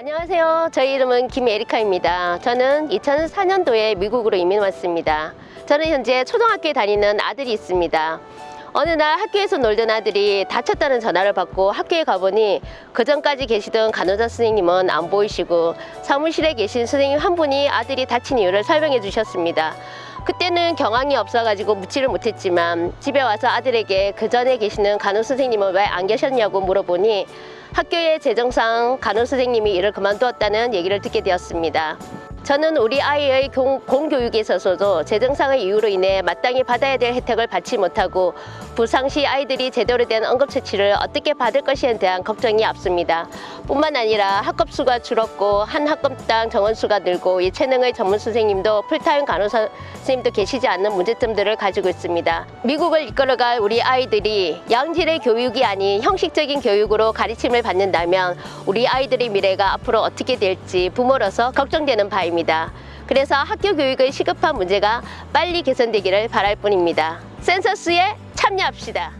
안녕하세요. 저희 이름은 김에리카입니다. 저는 2004년도에 미국으로 이민 왔습니다. 저는 현재 초등학교에 다니는 아들이 있습니다. 어느 날 학교에서 놀던 아들이 다쳤다는 전화를 받고 학교에 가보니 그 전까지 계시던 간호사 선생님은 안 보이시고 사무실에 계신 선생님 한 분이 아들이 다친 이유를 설명해 주셨습니다. 그때는 경황이 없어가지고 묻지를 못했지만 집에 와서 아들에게 그 전에 계시는 간호 선생님은 왜 안 계셨냐고 물어보니 학교의 재정상 간호 선생님이 일을 그만두었다는 얘기를 듣게 되었습니다. 저는 우리 아이의 공, 공교육에 있어서도 재정상의 이유로 인해 마땅히 받아야 될 혜택을 받지 못하고 부상 시 아이들이 제대로 된 응급처치를 어떻게 받을 것이에 대한 걱정이 앞섭니다. 뿐만 아니라 학급 수가 줄었고 한 학급당 정원 수가 늘고 이 체능의 전문 선생님도 풀타임 간호사 선생님도 계시지 않는 문제점들을 가지고 있습니다. 미국을 이끌어갈 우리 아이들이 양질의 교육이 아닌 형식적인 교육으로 가르침을 받는다면 우리 아이들의 미래가 앞으로 어떻게 될지 부모로서 걱정되는 바입니다. 그래서 학교 교육의 시급한 문제가 빨리 개선되기를 바랄 뿐입니다. 센서스에 참여합시다.